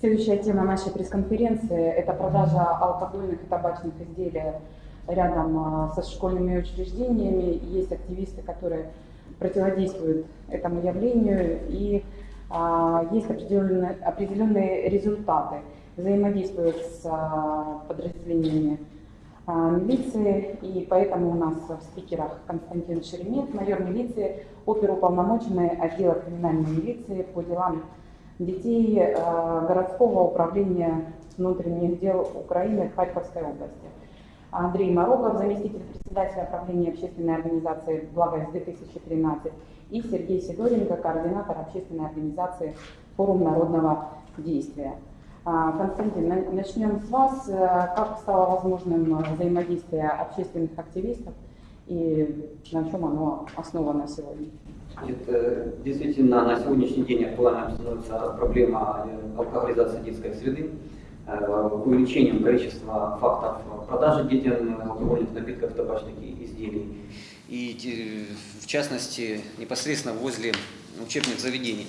Следующая тема нашей пресс-конференции – это продажа алкогольных и табачных изделий рядом а, со школьными учреждениями. Есть активисты, которые противодействуют этому явлению, и а, есть определенные, определенные результаты. Взаимодействуют с а, подразделениями милиции, и поэтому у нас в спикерах Константин Шеремет, майор милиции, оперуполномоченный отдела криминальной милиции по делам детей э, городского управления внутренних дел Украины в Харьковской области. Андрей Морогов, заместитель председателя правления общественной организации «Благость-2013» и Сергей Сидоренко, координатор общественной организации «Форум народного действия». А, Константин, начнем с вас. Э, как стало возможным взаимодействие общественных активистов и на чем оно основано сегодня? Это действительно на сегодняшний день актуальна становится проблема э, алкоголизации детской среды, э, увеличением количества фактов продажи детям алкогольных напитков, табачных изделий. И в частности, непосредственно возле учебных заведений.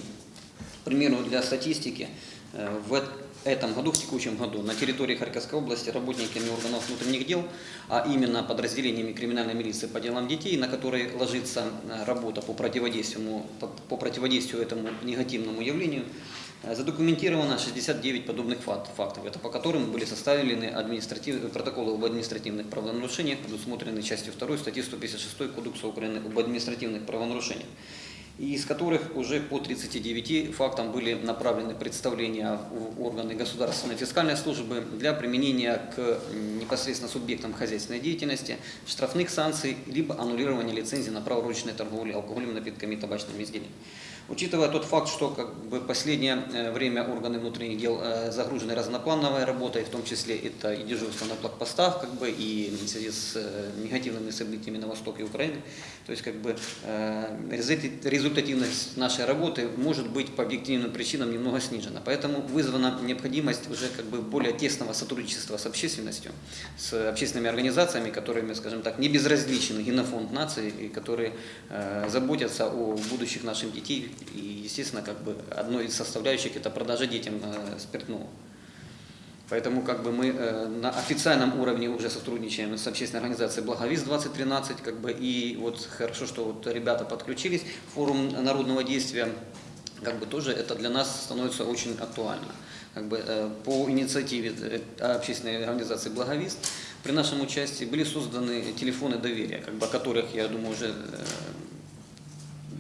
К примеру, для статистики, э, в этом году, в текущем году, на территории Харьковской области работниками органов внутренних дел, а именно подразделениями криминальной милиции по делам детей, на которые ложится э, работа по противодействию, по противодействию этому негативному явлению, э, задокументировано 69 подобных фактов, это по которым были составлены административные протоколы об административных правонарушениях, предусмотренные частью 2 статьи 156 Кодекса Украины об административных правонарушениях из которых уже по 39 фактам были направлены представления в органы государственной фискальной службы для применения к непосредственно субъектам хозяйственной деятельности, штрафных санкций, либо аннулирования лицензии на право ручной торговли алкогольными напитками и табачными изделиями. Учитывая тот факт, что как бы, последнее э, время органы внутренних дел э, загружены разноплановой работой, в том числе это и дежурство на блокпостах, как бы, и в связи с э, негативными событиями на востоке Украины, то есть как бы, результативность нашей работы может быть по объективным причинам немного снижена. Поэтому вызвана необходимость уже как бы, более тесного сотрудничества с общественностью, с общественными организациями, которыми, скажем так, не безразличен генофонд нации, и которые заботятся о будущих наших детей и, естественно, как бы одной из составляющих это продажа детям э, спиртного. Поэтому как бы мы э, на официальном уровне уже сотрудничаем с общественной организацией «Благовиз-2013», как бы, и вот хорошо, что вот ребята подключились, форум народного действия, как бы тоже это для нас становится очень актуально. Как бы, э, по инициативе общественной организации «Благовиз» при нашем участии были созданы телефоны доверия, как бы, о которых, я думаю, уже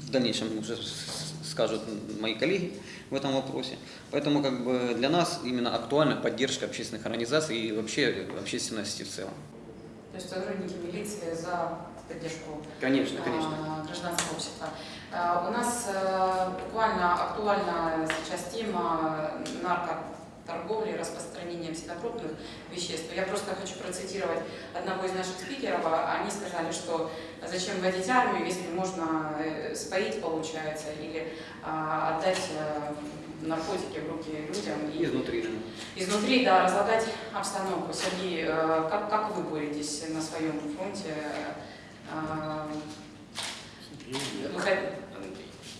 в дальнейшем уже скажут мои коллеги в этом вопросе. Поэтому как бы для нас именно актуальна поддержка общественных организаций и вообще общественности в целом. То есть сотрудники милиции за поддержку конечно, а, конечно. гражданского общества. А, у нас э, буквально актуальна сейчас тема нарко торговли, распространения психотропных веществ. Я просто хочу процитировать одного из наших спикеров. Они сказали, что зачем вводить армию, если можно э, споить, получается, или а, отдать а, наркотики в руки людям. И, изнутри. Изнутри, да, разлагать обстановку. Сергей, э, как, как вы боретесь на своем фронте?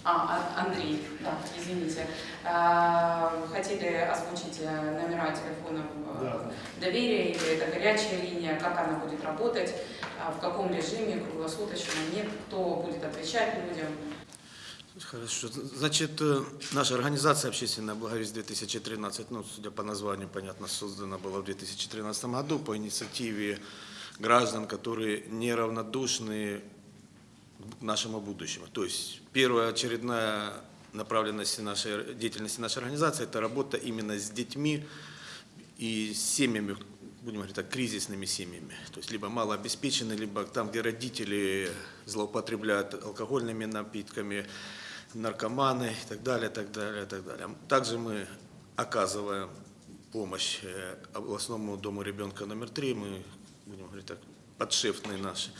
А, Андрей, да, извините. А, хотели озвучить э, номера телефонов э, да. доверия, или это горячая линия, как она будет работать, а, в каком режиме, круглосуточно, нет, кто будет отвечать людям. Хорошо. Значит, э, наша организация «Общественная благовесть-2013», ну, судя по названию, понятно, создана была в 2013 году по инициативе граждан, которые неравнодушны нашему будущему. То есть первая очередная направленность нашей деятельности нашей организации – это работа именно с детьми и семьями, будем говорить так, кризисными семьями. То есть либо малообеспеченные, либо там, где родители злоупотребляют алкогольными напитками, наркоманы и так далее, так далее, так далее. Также мы оказываем помощь э, областному дому ребенка номер три, мы, будем говорить так, подшефные наши.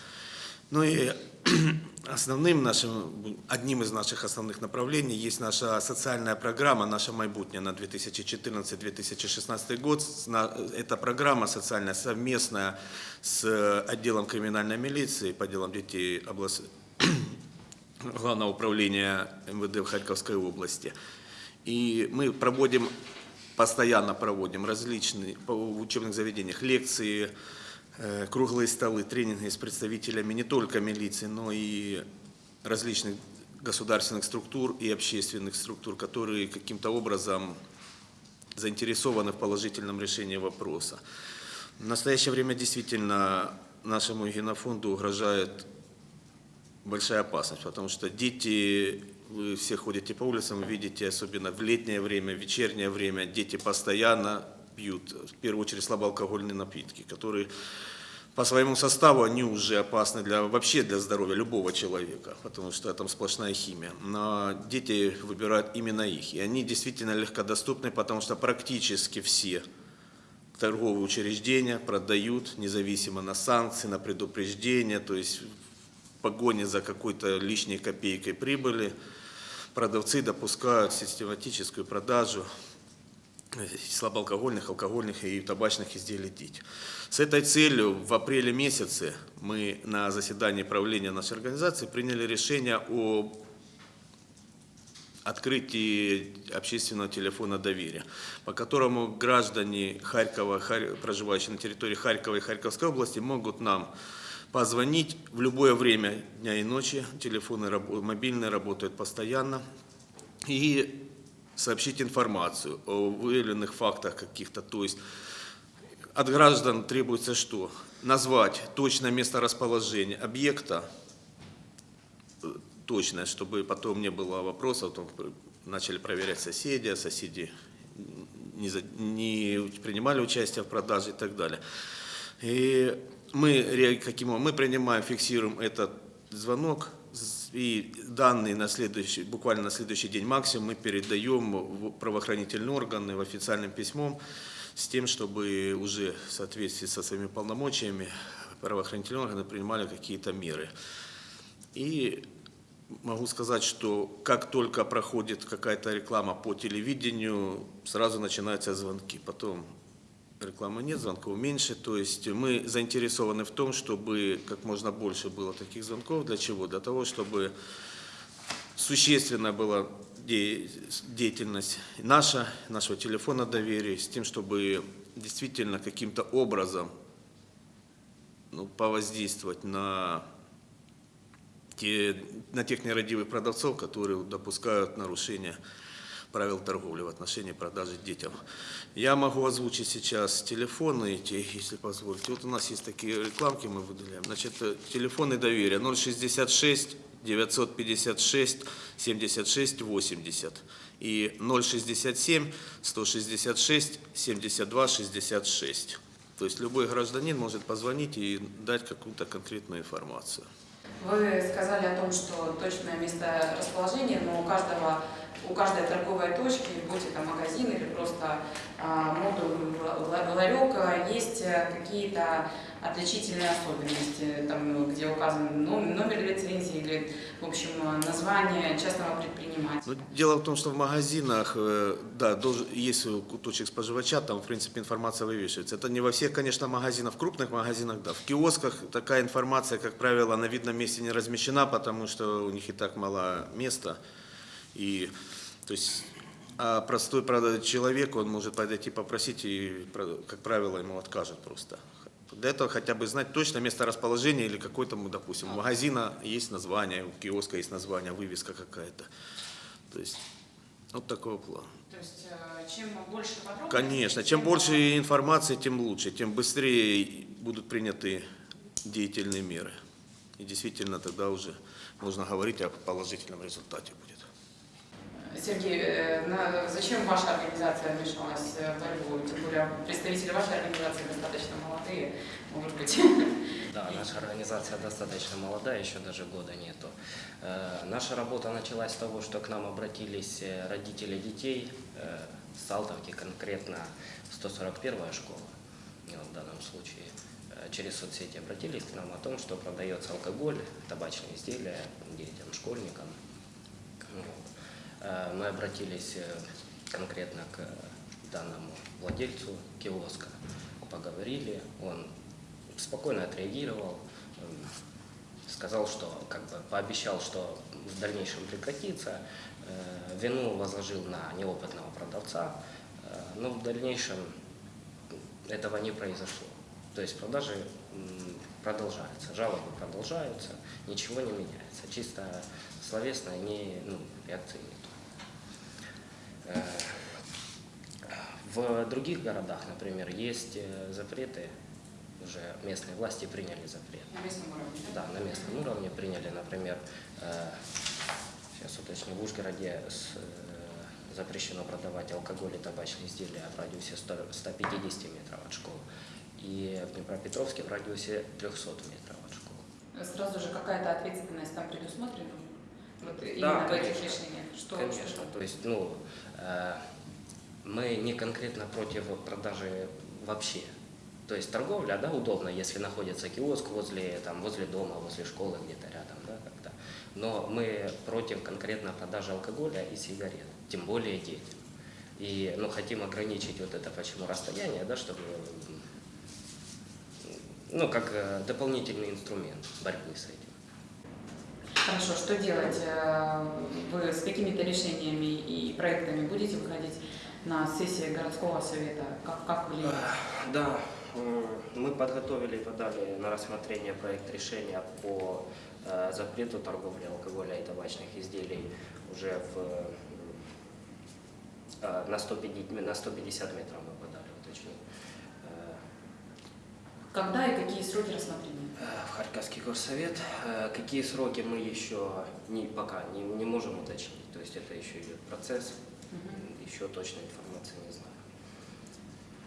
Ну и основным нашим, одним из наших основных направлений есть наша социальная программа «Наша майбутня» на 2014-2016 год. Эта программа социальная совместная с отделом криминальной милиции по делам детей область... Главного управления МВД в Харьковской области. И мы проводим постоянно проводим различные в учебных заведениях лекции, круглые столы, тренинги с представителями не только милиции, но и различных государственных структур и общественных структур, которые каким-то образом заинтересованы в положительном решении вопроса. В настоящее время действительно нашему генофонду угрожает большая опасность, потому что дети, вы все ходите по улицам, видите, особенно в летнее время, в вечернее время, дети постоянно пьют, в первую очередь, слабоалкогольные напитки, которые по своему составу они уже опасны для, вообще для здоровья любого человека, потому что там сплошная химия. Но дети выбирают именно их, и они действительно легкодоступны, потому что практически все торговые учреждения продают независимо на санкции, на предупреждения, то есть в погоне за какой-то лишней копейкой прибыли. Продавцы допускают систематическую продажу слабоалкогольных, алкогольных и табачных изделий детям. С этой целью в апреле месяце мы на заседании правления нашей организации приняли решение о открытии общественного телефона доверия, по которому граждане Харькова, Хар- проживающие на территории Харькова и Харьковской области, могут нам позвонить в любое время дня и ночи. Телефоны мобильные работают постоянно. И сообщить информацию о выявленных фактах каких-то. То есть от граждан требуется что? Назвать точное место расположения объекта, э, точное, чтобы потом не было вопросов, пр- начали проверять соседи, а соседи не, за- не принимали участие в продаже и так далее. И мы, каким мы принимаем, фиксируем этот звонок, и данные на следующий, буквально на следующий день максимум мы передаем в правоохранительные органы в официальным письмом с тем, чтобы уже в соответствии со своими полномочиями правоохранительные органы принимали какие-то меры. И могу сказать, что как только проходит какая-то реклама по телевидению, сразу начинаются звонки. Потом рекламы нет, звонков меньше. То есть мы заинтересованы в том, чтобы как можно больше было таких звонков. Для чего? Для того, чтобы существенно была де- деятельность наша, нашего телефона доверия, с тем, чтобы действительно каким-то образом ну, повоздействовать на, те, на тех нерадивых продавцов, которые допускают нарушения правил торговли в отношении продажи детям. Я могу озвучить сейчас телефоны если позволите. Вот у нас есть такие рекламки, мы выделяем. Значит, э, телефоны доверия 066 956 76 80 и 067 166 72 66. То есть любой гражданин может позвонить и дать какую-то конкретную информацию. Вы сказали о том, что точное место расположения, но у каждого у каждой торговой точки, будь это магазин или просто а, модуль, ла- ларек, а, есть э, какие-то отличительные особенности, там, где указан ном- номер лицензии или, в общем, название частного предпринимателя. Ну, дело в том, что в магазинах, э, да, должен, есть куточек споживача, там, в принципе, информация вывешивается. Это не во всех, конечно, магазинах, в крупных магазинах, да. В киосках такая информация, как правило, на видном месте не размещена, потому что у них и так мало места. И, то есть, а простой правда, человек, он может подойти попросить, и, как правило, ему откажут просто. Для этого хотя бы знать точно место расположения или какой-то, ну, допустим, у магазина есть название, у киоска есть название, вывеска какая-то. То есть, вот такого плана. То есть, э, чем больше подробностей... Конечно, чем больше информации, тем лучше, тем быстрее будут приняты деятельные меры. И действительно тогда уже можно говорить о положительном результате будет. Сергей, э, зачем ваша организация вмешалась в борьбу? Тем более представители вашей организации достаточно молодые, может быть. Да, наша организация достаточно молодая, еще даже года нету. Э, Наша работа началась с того, что к нам обратились э, родители детей э, с Салтовки, конкретно 141-я школа в данном случае. Через соцсети обратились к нам о том, что продается алкоголь, табачные изделия детям, школьникам. Э, Мы обратились э, конкретно к данному владельцу киоска, поговорили, он спокойно отреагировал, эм, сказал, что как бы пообещал, что в дальнейшем прекратится, Э, вину возложил на неопытного продавца, но в дальнейшем этого не произошло. То есть продажи продолжаются, жалобы продолжаются, ничего не меняется. Чисто словесно не, ну, реакции нет. Э, В других городах, например, есть э, запреты, уже местные власти приняли запрет. На местном уровне. Да, на местном уровне приняли, например, э, сейчас уточню, в Ужгороде э, запрещено продавать алкоголь и табачные изделия в радиусе 100 150 метров от школы. И в Днепропетровске в радиусе 300 метров от школы. Сразу же какая-то ответственность там предусмотрена? Вот именно Да, в этих конечно. решениях. Что, Конечно, что- то есть, ну, э, мы не конкретно против продажи вообще. То есть торговля, да, удобно, если находится киоск возле, там, возле дома, возле школы где-то рядом, да, как-то. Но мы против конкретно продажи алкоголя и сигарет, тем более детям. И, ну, хотим ограничить вот это, почему расстояние, да, чтобы, ну, как э, дополнительный инструмент борьбы с этим. Хорошо, что делать? Э, Вы с какими-то решениями и проектами будете выходить на сессии городского совета? Как, как влиять? Да, м, мы подготовили и подали на рассмотрение проект решения по э, запрету торговли алкоголя и табачных изделий уже в, э, на, 150, на 150 метров мы подали, уточню. Э, Когда и какие сроки рассмотрения? Э, В Харьковский горсовет. Э, Какие сроки мы еще не, пока не, не можем уточнить, то есть это еще идет процесс. Мгм. Еще точной информации не знаю.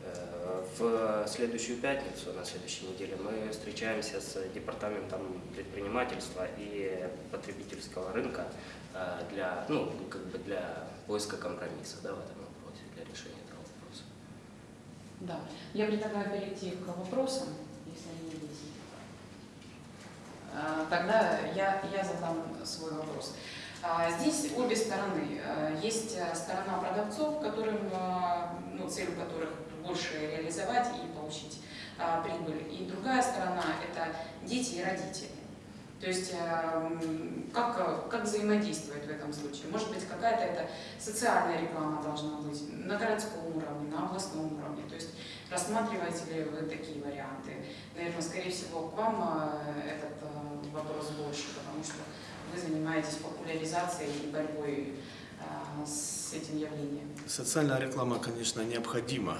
Э, В следующую пятницу, на следующей неделе, мы встречаемся с департаментом предпринимательства и потребительского рынка для, ну, как бы для поиска компромисса да, в этом вопросе, для решения этого вопроса. Да. Я предлагаю перейти к вопросам, если они Тогда я, я задам свой вопрос. А, Здесь обе стороны. А, Есть а, сторона продавцов, которым, а, ну, цель у которых больше реализовать и получить прибыль. И другая сторона – это дети и родители. То есть м, как, как взаимодействовать в этом случае? Может быть, какая-то это социальная реклама должна быть на городском уровне, на областном уровне. То есть рассматриваете ли вы такие варианты? Наверное, скорее всего, к вам а, этот вопрос больше, потому что вы занимаетесь популяризацией и борьбой а, с этим явлением. Социальная реклама, конечно, необходима.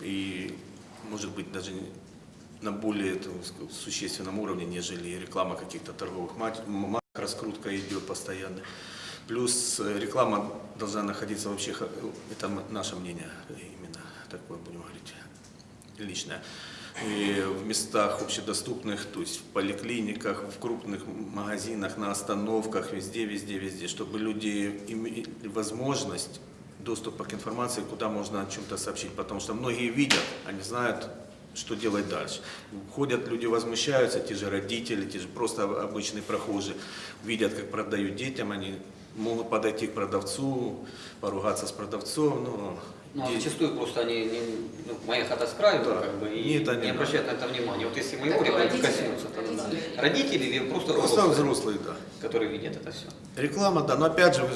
И, может быть, даже на более существенном уровне, нежели реклама каких-то торговых марок, раскрутка идет постоянно. Плюс э, реклама должна находиться вообще, х- это наше мнение, именно такое будем говорить, личное. И в местах общедоступных, то есть в поликлиниках, в крупных магазинах, на остановках, везде, везде, везде, чтобы люди имели возможность доступа к информации, куда можно о чем-то сообщить, потому что многие видят, они знают, что делать дальше. Ходят люди, возмущаются, те же родители, те же просто обычные прохожие, видят, как продают детям, они могут подойти к продавцу, поругаться с продавцом, но Ну, а зачастую просто они, не- ну, моя хата с краю, Да. как бы, и Нет, они- не обращают на это внимания. Вот если моего ребенка родители- коснется, то да. родители- Родители или просто, просто взрослые, взрослые, да. которые видят это все. Реклама, да, но опять же,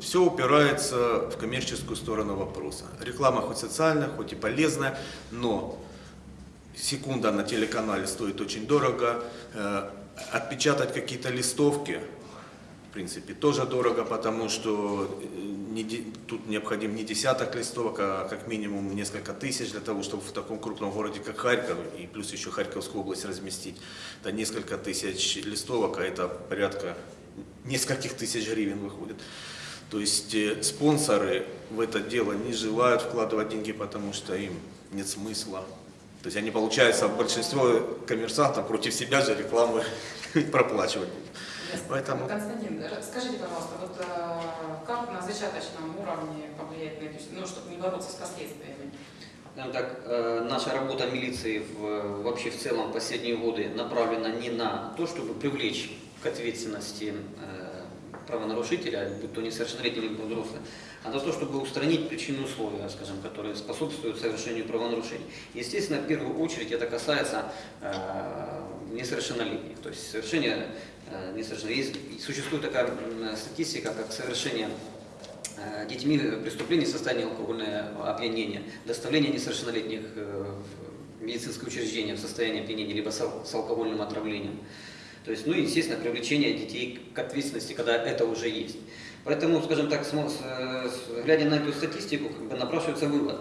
все упирается в коммерческую сторону вопроса. Реклама хоть социальная, хоть и полезная, но секунда на телеканале стоит очень дорого. Э, Отпечатать какие-то листовки, принципе, тоже дорого, потому что э, не тут необходим не десяток листовок, а как минимум несколько тысяч для того, чтобы в таком крупном городе, как Харьков, и плюс еще Харьковскую область разместить. Это несколько тысяч листовок, а это порядка нескольких тысяч гривен выходит. То есть э, спонсоры в это дело не желают вкладывать деньги, потому что им нет смысла. То есть они, получается, большинство коммерсантов против себя же рекламы проплачивать будут. Поэтому- Константин, скажите, пожалуйста, вот э, как на зачаточном уровне повлиять на это, ну, чтобы не бороться с последствиями? Скажем так, э, наша работа милиции в, вообще в целом последние годы направлена не на то, чтобы привлечь к ответственности э, правонарушителя, будь то несовершеннолетний или взрослый, а на то, чтобы устранить причины условия, скажем, которые способствуют совершению правонарушений. Естественно, в первую очередь это касается э, несовершеннолетних, то есть совершение э, несовершеннолетних. Существует такая м, статистика, как совершение э, детьми преступлений в состоянии алкогольного опьянения, доставление несовершеннолетних э, в медицинское учреждение в состоянии опьянения, либо с ал- с алкогольным отравлением. То есть, ну естественно, привлечение детей к ответственности, когда это уже есть. Поэтому, скажем так, э, глядя на эту статистику, как бы напрашивается вывод.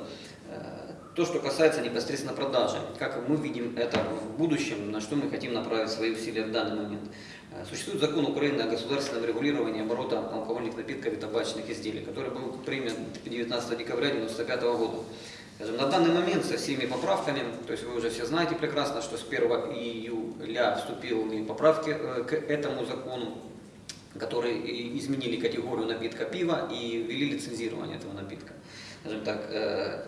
Э, То, что касается непосредственно продажи, как мы видим это в будущем, на что мы хотим направить свои усилия в данный момент. Э, Существует закон Украины о государственном регулировании оборота алкогольных напитков и табачных изделий, который был принят 19 декабря 1995 года. Скажем, на данный момент со всеми поправками, то есть вы уже все знаете прекрасно, что с 1 июля вступили поправки э, к этому закону, которые изменили категорию напитка пива и ввели лицензирование этого напитка. Скажем так, э,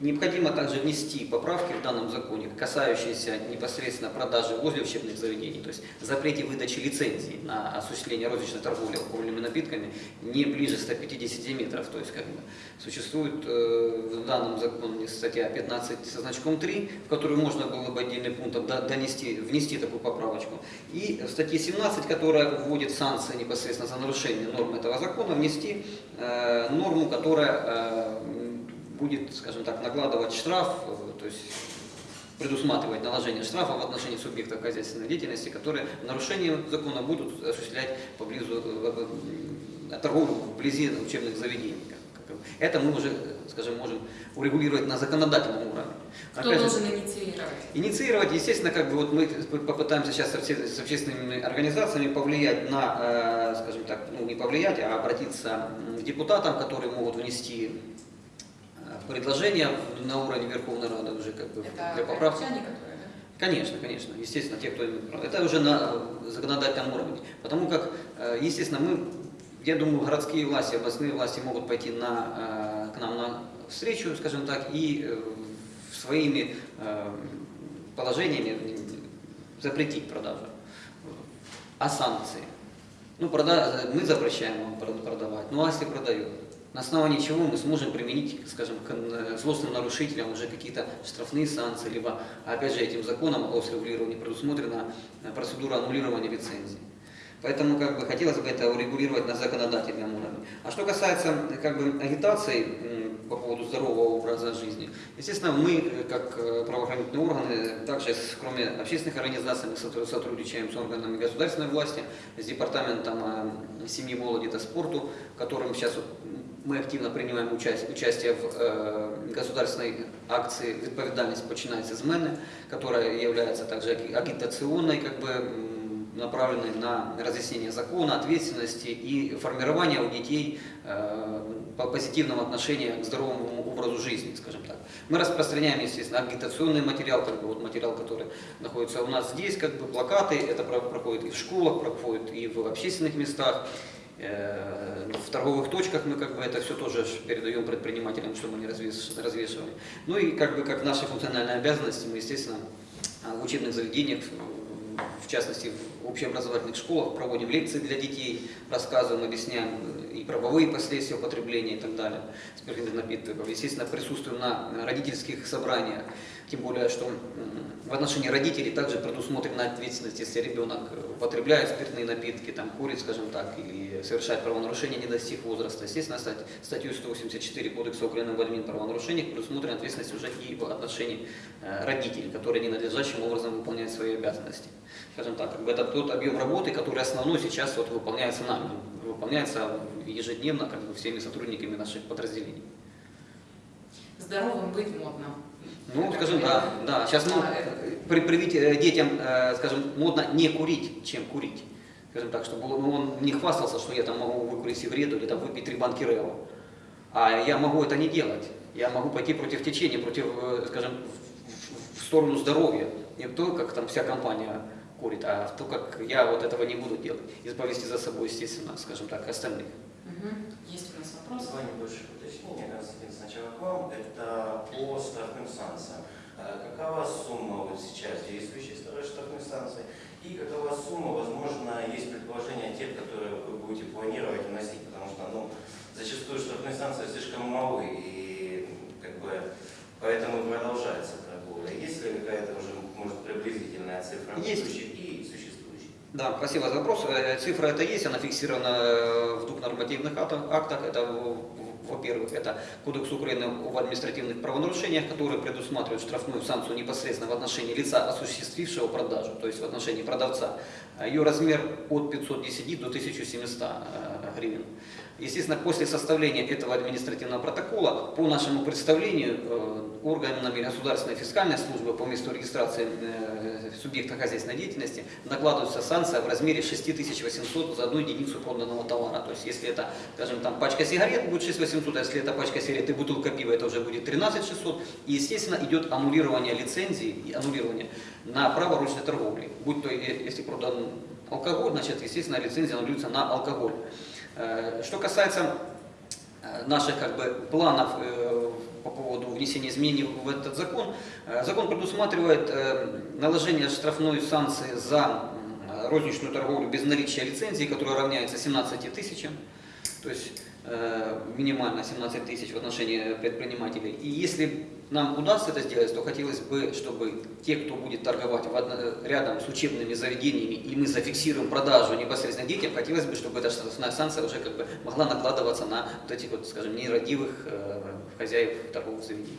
необходимо также внести поправки в данном законе, касающиеся непосредственно продажи возле учебных заведений, то есть запрете выдачи лицензий на осуществление розничной торговли алкогольными напитками не ближе 150 метров, то есть как бы существует э, в данном законе статья 15 со значком 3, в которую можно было бы отдельным пунктом до- донести, внести такую поправочку, и в статье 17, которая вводит санкции непосредственно за нарушение норм этого закона, внести э, норму, которая э, будет, скажем так, накладывать штраф, э, то есть предусматривать наложение штрафа в отношении субъектов хозяйственной деятельности, которые нарушением закона будут осуществлять поблизу э, э, торговлю вблизи учебных заведений. Это мы уже, скажем, можем урегулировать на законодательном уровне. Кто Опять же, должен инициировать? Инициировать, естественно, как бы вот мы попытаемся сейчас с обще- с общественными организациями повлиять на, скажем так, ну не повлиять, а обратиться к депутатам, которые могут внести предложения на уровне Верховной Рады уже как бы Это для поправки. которые, да? Конечно, конечно, естественно, те, кто. Это уже на законодательном уровне. Потому как, э, естественно, мы, я думаю, городские власти, областные власти могут пойти на, э, к нам на встречу, скажем так, и э, своими положениями запретить продажу. А санкции? Ну, прода- мы запрещаем вам прод- продавать, ну а если продает? На основании чего мы сможем применить, скажем, к э, злостным нарушителям уже какие-то штрафные санкции, либо, опять же, этим законом о регулировании предусмотрена э, процедура аннулирования лицензии. Поэтому как бы хотелось бы это урегулировать на законодательном уровне. А что касается э, как бы агитации по поводу здорового образа жизни, естественно, мы э, как э, правоохранительные органы, также кроме общественных организаций, мы сотруд- сотрудничаем с органами государственной власти, с департаментом э, семьи, молоди и спорту, в котором сейчас вот мы активно принимаем участие, участие в э, государственной акции «Відповідальність починається з мене», которая является также аги- агитационной, как бы, м, направленной на разъяснение закона, ответственности и формирование у детей э, по- позитивного отношения к здоровому образу жизни, скажем так. Мы распространяем, естественно, агитационный материал, как бы вот материал, который находится у нас здесь, как бы плакаты, это про- проходит и в школах, проходит и в общественных местах, Э, в торговых точках мы как бы это все тоже передаем предпринимателям, чтобы они развешивали. Ну и как бы как наши функциональные обязанности мы, естественно, а, в учебных заведениях, в- в частности в общеобразовательных школах проводим лекции для детей, рассказываем, объясняем э, и правовые последствия употребления и так далее спиртных напитков. Естественно, присутствуем на родительских собраниях, тем более, что в отношении родителей также предусмотрена ответственность, если ребенок э, употребляет спиртные напитки, там, курит, скажем так, или совершает правонарушение, не достиг возраста. Естественно, стать- статью 184 Кодекса Украины об админправонарушениях предусмотрена ответственность уже и в отношении э, родителей, которые ненадлежащим образом выполняют свои обязанности. Скажем так, это тот объем работы, который основной сейчас вот выполняется нами, выполняется ежедневно как бы, всеми сотрудниками наших подразделений. Здоровым быть модно. Ну, Как скажем, да, да. Сейчас ну, а, это- при- привить э, детям, э, скажем, модно не курить, чем курить. Скажем так, чтобы он, ну, он не хвастался, что я там могу выкурить сигарету или там выпить три банки Рео. А я могу это не делать. Я могу пойти против течения, против, э, скажем, в, в- сторону здоровья. Не то, как там вся компания курит, а в то, как я вот этого не буду делать. И повести за собой, естественно, скажем так, остальных. Мгм. Есть у нас вопрос? Два небольших уточнения. Константин, сначала к вам. Это по штрафным санкциям. Э, Какова сумма вот сейчас действующей штрафной санкции? И какова сумма, возможно, есть предположение тех, которые вы будете планировать вносить? Потому что ну, зачастую штрафные санкции слишком малы, и как бы поэтому продолжается торговля. Есть ли какая-то уже, может, приблизительная цифра Есть. и существующих? Да, спасибо за вопрос. Э, Цифра это есть, она фиксирована э, в двух нормативных актах. Это, во-первых, это Кодекс Украины об административных правонарушениях, который предусматривает штрафную санкцию непосредственно в отношении лица, осуществившего продажу, то есть в отношении продавца. Ее размер от 510 до 1700 э, гривен. Естественно, после составления этого административного протокола, по нашему представлению, э, органами государственной фискальной службы по месту регистрации э, субъекта хозяйственной деятельности накладывается санкция в размере 6800 за одну единицу проданного товара. То есть, если это, скажем, там пачка сигарет будет 6800, а если это пачка сигарет и бутылка пива, это уже будет 13600. И, естественно, идет аннулирование лицензии и аннулирование на право ручной торговли. Будь то, если продан алкоголь, значит, естественно, лицензия аннулируется на алкоголь. Э, Что касается э, наших как бы, планов э, по поводу внесения изменений в этот закон, закон предусматривает наложение штрафной санкции за розничную торговлю без наличия лицензии, которая равняется 17 тысячам, то есть минимально 17 тысяч в отношении предпринимателей. И если нам удастся это сделать, то хотелось бы, чтобы те, кто будет торговать рядом с учебными заведениями, и мы зафиксируем продажу непосредственно детям, хотелось бы, чтобы эта штрафная санкция уже как бы могла накладываться на вот этих вот, скажем, нерадивых э, хозяев торговых заведений.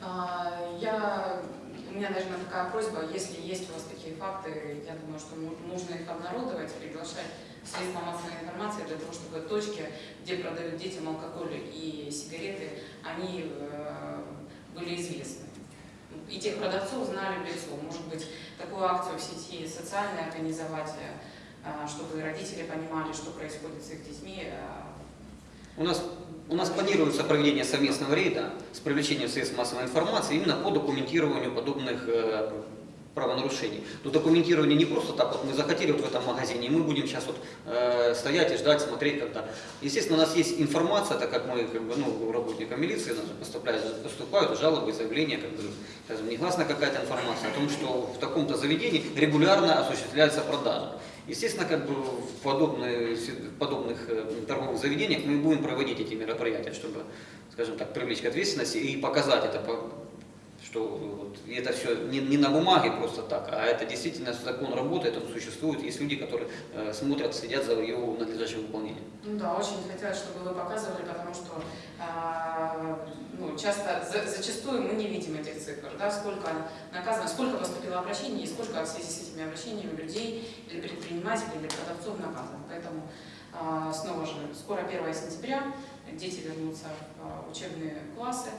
А, Я, у меня, наверное, такая просьба, если есть у вас такие факты, я думаю, что ну- нужно их обнародовать, приглашать средства массовой информации для того, чтобы точки, где продают детям алкоголь и сигареты, они э, были известны. И тех продавцов знали в лицо. Может быть, такую акцию в сети социальной организовать, э, чтобы родители понимали, что происходит с их детьми, э, У нас, у нас планируется проведение совместного рейда с привлечением средств массовой информации именно по документированию подобных правонарушений. Но документирование не просто так, вот мы захотели вот в этом магазине, и мы будем сейчас вот э, стоять и ждать, смотреть, когда. Естественно, у нас есть информация, так как мы, как бы, ну, работникам милиции, же поступают, поступают жалобы, заявления, как бы, скажем, негласна какая-то информация о том, что в таком-то заведении регулярно осуществляется продажа. Естественно, как бы в в подобных э, торговых заведениях мы будем проводить эти мероприятия, чтобы, скажем так, привлечь к ответственности и показать это, что вот, это все не, не на бумаге просто так, а это действительно закон работает, он существует, есть люди, которые э, смотрят, следят за его надлежащим выполнением. Ну да, очень хотелось, чтобы вы показывали, потому что а, ну, часто, за- зачастую мы не видим этих цифр, да, сколько наказано, сколько поступило обращений и сколько в связи с этими обращениями людей или предпринимателей или продавцов наказано. Поэтому а, снова же, скоро 1 сентября, дети вернутся в а, учебные классы,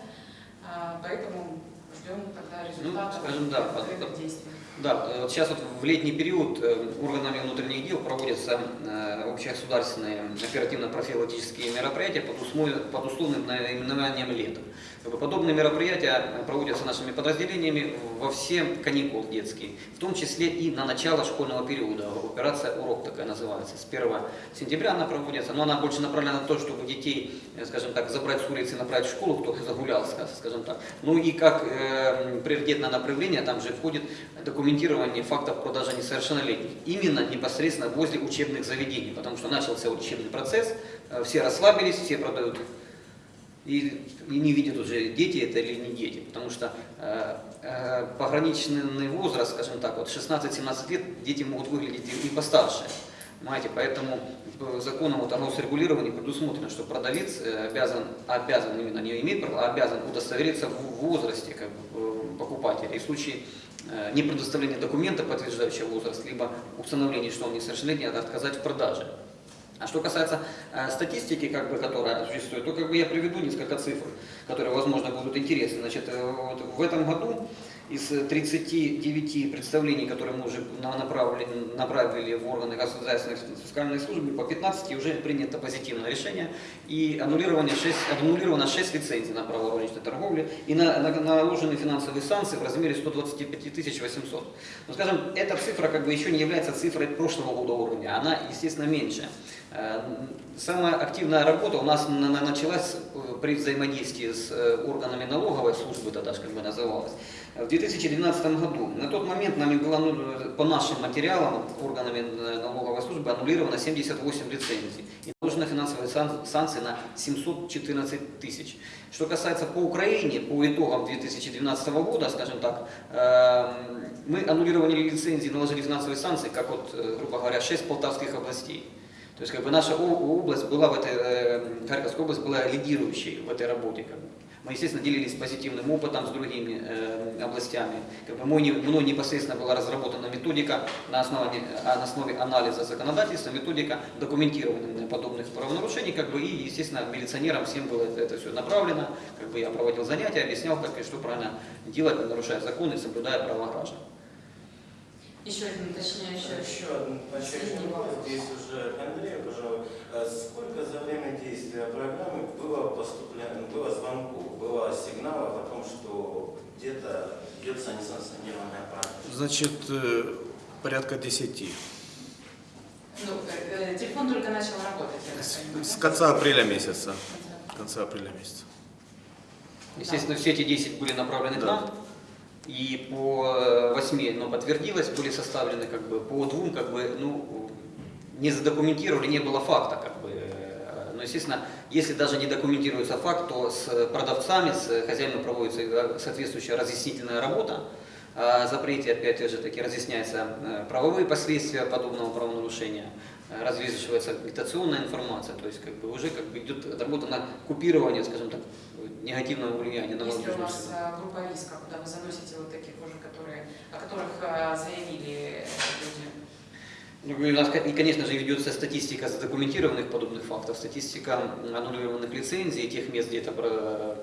поэтому ждем тогда результатов скажем, да, под- действий. Да, э, вот сейчас вот в летний период э, органами внутренних дел проводятся э, общегосударственные оперативно-профилактические мероприятия под, условным наименованием «Лето». Как бы Подобные мероприятия проводятся нашими подразделениями во все каникулы детские, в том числе и на начало школьного периода. Операция «Урок» такая называется. С 1 сентября она проводится, но она больше направлена на то, чтобы детей, скажем так, забрать с улицы и направить в школу, кто загулял, ска- скажем так. Ну и как э, приоритетное направление там же входит документирование фактов продажи несовершеннолетних. Именно непосредственно возле учебных заведений, потому что начался учебный процесс, э, все расслабились, все продают и, и не видят уже, дети это или не дети, потому что э, э, пограничный возраст, скажем так, вот 16-17 лет дети могут выглядеть и, постарше. Понимаете, поэтому законом вот, о регулировании предусмотрено, что продавец э, обязан, обязан именно не имеет права, а обязан удостовериться в возрасте как бы, э, покупателя. И в случае не предоставления документа, подтверждающего возраст, либо установления, что он несовершеннолетний, надо отказать в продаже. А что касается э, статистики, как бы, которая существует, то как бы я приведу несколько цифр, которые, возможно, будут интересны. Значит, э, вот в этом году из 39 представлений, которые мы уже на- направили, направили в органы государственной фискальной службы, по 15 уже принято позитивное решение и аннулировано 6, аннулировано 6 лицензий на право розничной торговли и на, на- наложены финансовые санкции в размере 125 800. Но, скажем, эта цифра как бы еще не является цифрой прошлого года уровня, она, естественно, меньше. Э, Самая активная работа у нас на- на- началась э, при взаимодействии с э, органами налоговой службы, тогда как бы называлась, в 2012 году. На тот момент нами было, ну, по нашим материалам, органами налоговой службы аннулировано 78 лицензий. И наложены финансовые сан- санкции на 714 тысяч. Что касается по Украине, по итогам 2012 года, скажем так, мы аннулировали лицензии, наложили финансовые санкции, как вот, грубо говоря, 6 полтавских областей. То есть как бы наша область была в этой, э, Харьковская область была лидирующей в этой работе. Как бы. Мы, естественно, делились позитивным опытом с другими э, областями. Как бы мой, мной непосредственно была разработана методика на, основании, а, на основе анализа законодательства, методика документирования подобных правонарушений. Как бы, и, естественно, милиционерам всем было это, это все направлено. Как бы, я проводил занятия, объяснял, как и что правильно делать, нарушая законы, соблюдая права граждан. Еще один уточняющий. Еще один уточняющий вопрос. Здесь уже к Андрею, пожалуй. А Сколько за время действия программы было поступлено, было звонков, было сигналов о том, что где-то ведется несанкционированная практика? Значит, э, порядка 10. Ну, э, э, телефон только начал работать, я так С, понимаю, с конца апреля месяца. Конца апреля месяца. Естественно, все эти 10 были направлены к Да. нам. И по 8, ну, подтвердилось, были составлены как бы по двум, как бы, ну, не задокументировали, не было факта, как бы. э, Но, естественно, если даже не документируется факт, то с продавцами, с хозяином проводится э, соответствующая разъяснительная работа. Запрете, опять же таки, разъясняются э, правовые последствия подобного правонарушения, э, развешивается агитационная информация, то есть как бы уже как бы идет работа на купирование, скажем так, негативного влияния на Есть ли у среду. э, группа риска, куда вы заносите вот таких уже, которые, о которых э, заявили люди? Ну, и у нас, и, конечно же, ведется статистика задокументированных подобных фактов, статистика аннулированных лицензий и тех мест, где это про-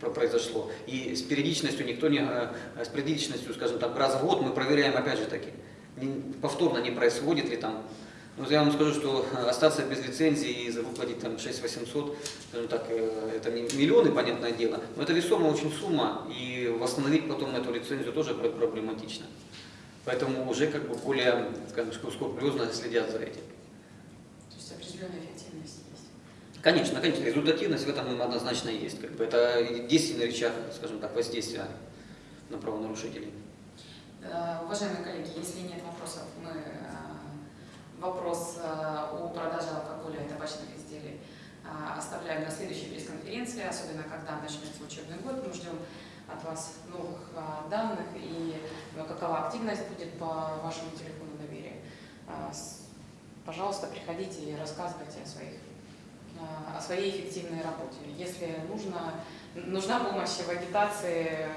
про- произошло. И с периодичностью никто не, э, с периодичностью, скажем так, раз в год мы проверяем опять же таки, повторно не происходит ли там. Ну, я вам скажу, что остаться без лицензии и выплатить там 6 800, скажем так, э, это не миллионы, понятное дело, но это весомая очень сумма, и восстановить потом эту лицензию тоже пр- проблематично. Поэтому уже как бы более, скажем, скрупулезно следят за этим. То есть определенная эффективность есть. Конечно, конечно, результативность в этом однозначно есть. Как бы это действенный рычаг, скажем так, воздействия на правонарушителей. Э, Уважаемые коллеги, если нет вопросов, мы вопрос э, о продаже алкоголя и табачных изделий э, оставляем на следующей пресс-конференции, особенно когда начнется учебный год. Мы ждем от вас новых э, данных и э, какова активность будет по вашему телефону доверия. Э, Пожалуйста, приходите и рассказывайте о своих э, о своей эффективной работе. Если нужно, нужна помощь в агитации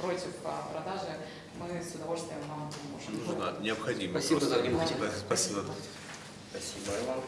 против продажи, мы с удовольствием вам поможем. Нужно, необходимо. Спасибо просто. за внимание. Спасибо. Спасибо, Иван.